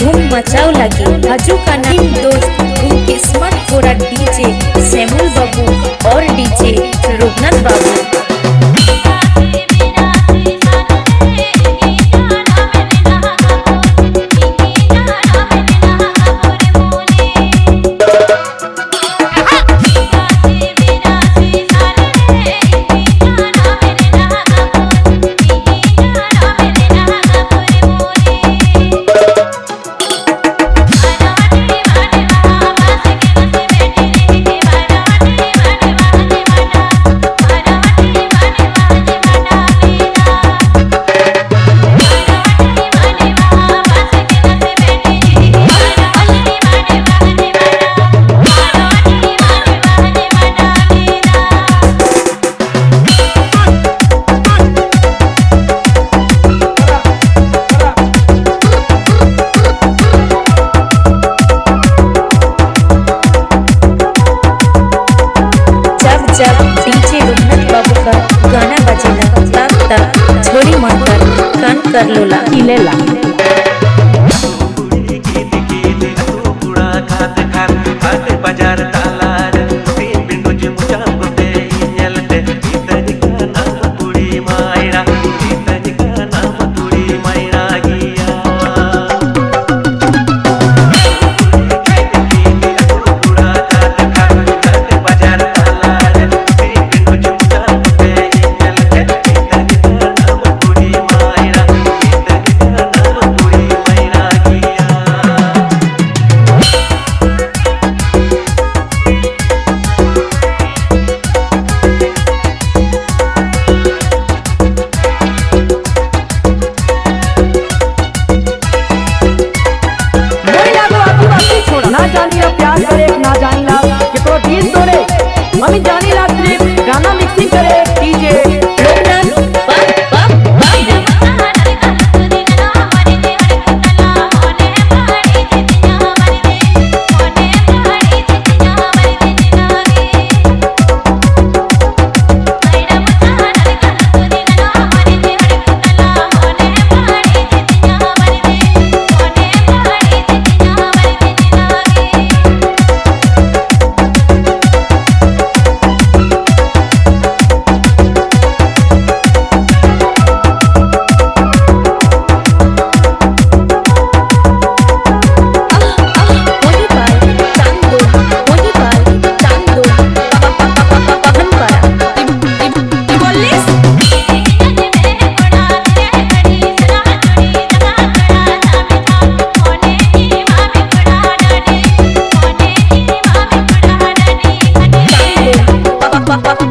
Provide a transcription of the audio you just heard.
धूम मचाओ हजू का दोस्त स्मार्ट डीजे सेमुल बाबू और जब डीजे रुगनत बाबू का गाना बजेला तब तक छोड़ी मन कर कन कर लोला। किलेला Dale. pa pa pa